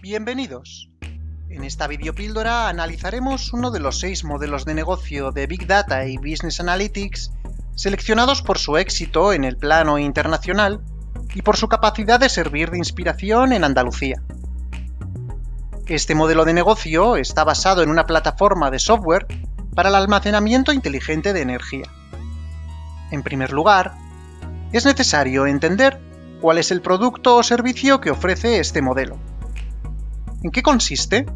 Bienvenidos. En esta videopíldora analizaremos uno de los seis modelos de negocio de Big Data y Business Analytics seleccionados por su éxito en el plano internacional y por su capacidad de servir de inspiración en Andalucía. Este modelo de negocio está basado en una plataforma de software para el almacenamiento inteligente de energía. En primer lugar, es necesario entender cuál es el producto o servicio que ofrece este modelo. ¿En qué consiste?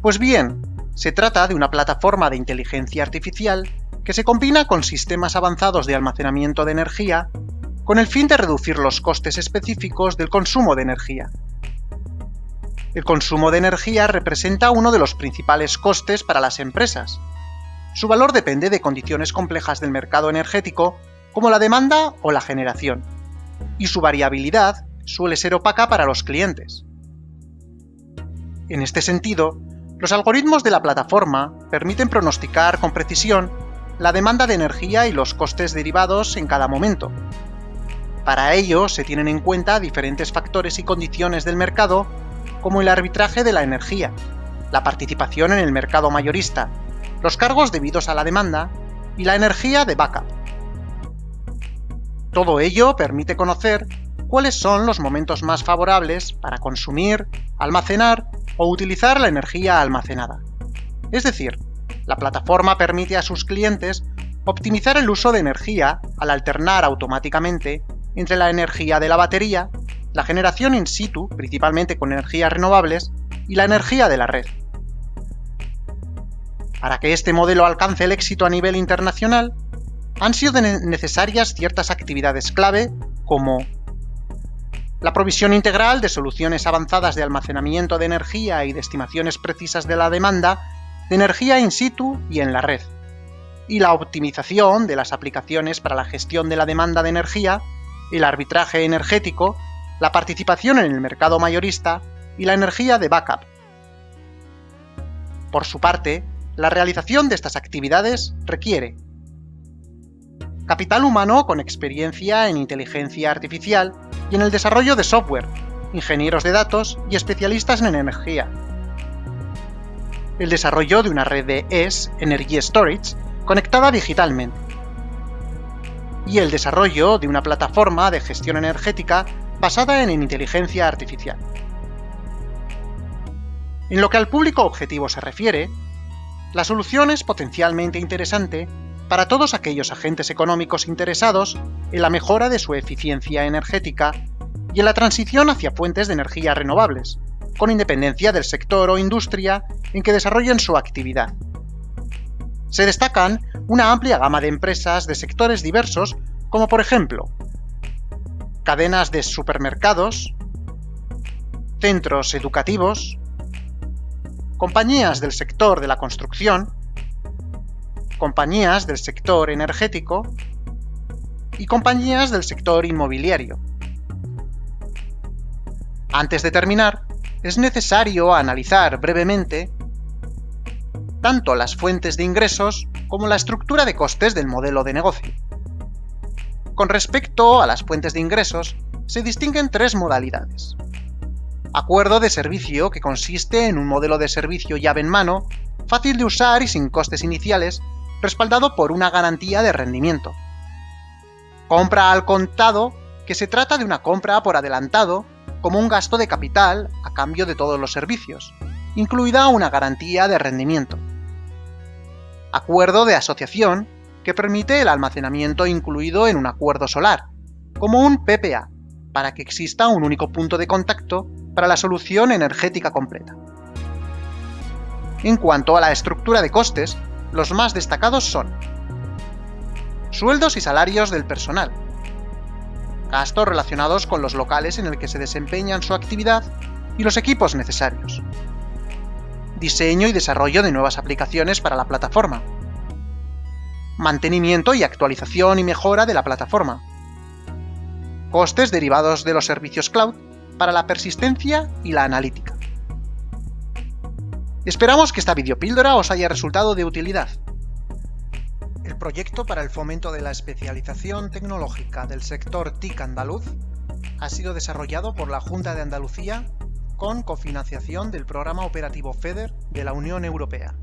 Pues bien, se trata de una plataforma de inteligencia artificial que se combina con sistemas avanzados de almacenamiento de energía con el fin de reducir los costes específicos del consumo de energía. El consumo de energía representa uno de los principales costes para las empresas. Su valor depende de condiciones complejas del mercado energético, como la demanda o la generación, y su variabilidad suele ser opaca para los clientes. En este sentido, los algoritmos de la plataforma permiten pronosticar con precisión la demanda de energía y los costes derivados en cada momento. Para ello se tienen en cuenta diferentes factores y condiciones del mercado, como el arbitraje de la energía, la participación en el mercado mayorista, los cargos debidos a la demanda y la energía de backup. Todo ello permite conocer cuáles son los momentos más favorables para consumir, almacenar o utilizar la energía almacenada. Es decir, la plataforma permite a sus clientes optimizar el uso de energía al alternar automáticamente entre la energía de la batería, la generación in situ, principalmente con energías renovables, y la energía de la red. Para que este modelo alcance el éxito a nivel internacional, han sido necesarias ciertas actividades clave como la provisión integral de soluciones avanzadas de almacenamiento de energía y de estimaciones precisas de la demanda de energía in situ y en la red, y la optimización de las aplicaciones para la gestión de la demanda de energía, el arbitraje energético, la participación en el mercado mayorista y la energía de backup. Por su parte, la realización de estas actividades requiere capital humano con experiencia en inteligencia artificial y en el desarrollo de software, ingenieros de datos y especialistas en energía. El desarrollo de una red de ES, Energy Storage, conectada digitalmente. Y el desarrollo de una plataforma de gestión energética basada en inteligencia artificial. En lo que al público objetivo se refiere, la solución es potencialmente interesante para todos aquellos agentes económicos interesados en la mejora de su eficiencia energética y en la transición hacia fuentes de energía renovables, con independencia del sector o industria en que desarrollen su actividad. Se destacan una amplia gama de empresas de sectores diversos, como por ejemplo, cadenas de supermercados, centros educativos, compañías del sector de la construcción, compañías del sector energético y compañías del sector inmobiliario. Antes de terminar, es necesario analizar brevemente tanto las fuentes de ingresos como la estructura de costes del modelo de negocio. Con respecto a las fuentes de ingresos, se distinguen tres modalidades. Acuerdo de servicio, que consiste en un modelo de servicio llave en mano, fácil de usar y sin costes iniciales, respaldado por una garantía de rendimiento. Compra al contado, que se trata de una compra por adelantado, como un gasto de capital a cambio de todos los servicios, incluida una garantía de rendimiento. Acuerdo de asociación, que permite el almacenamiento incluido en un acuerdo solar, como un PPA, para que exista un único punto de contacto para la solución energética completa. En cuanto a la estructura de costes, los más destacados son sueldos y salarios del personal, gastos relacionados con los locales en el que se desempeñan su actividad y los equipos necesarios, diseño y desarrollo de nuevas aplicaciones para la plataforma, mantenimiento y actualización y mejora de la plataforma, costes derivados de los servicios cloud para la persistencia y la analítica. Esperamos que esta videopíldora os haya resultado de utilidad. El proyecto para el fomento de la especialización tecnológica del sector TIC andaluz ha sido desarrollado por la Junta de Andalucía con cofinanciación del programa operativo FEDER de la Unión Europea.